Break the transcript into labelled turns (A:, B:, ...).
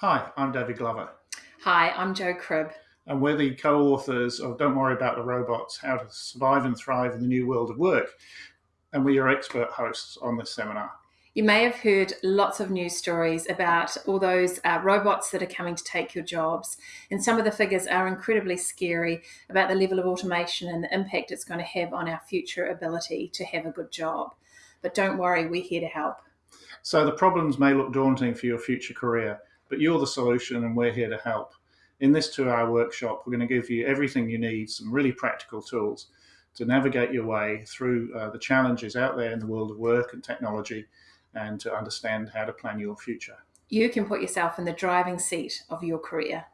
A: Hi, I'm David Glover.
B: Hi, I'm Jo Cribb.
A: And we're the co authors of Don't Worry About the Robots How to Survive and Thrive in the New World of Work. And we are your expert hosts on this seminar.
B: You may have heard lots of news stories about all those uh, robots that are coming to take your jobs. And some of the figures are incredibly scary about the level of automation and the impact it's going to have on our future ability to have a good job. But don't worry, we're here to help.
A: So the problems may look daunting for your future career but you're the solution and we're here to help. In this two hour workshop, we're going to give you everything you need, some really practical tools to navigate your way through uh, the challenges out there in the world of work and technology and to understand how to plan your future.
B: You can put yourself in the driving seat of your career.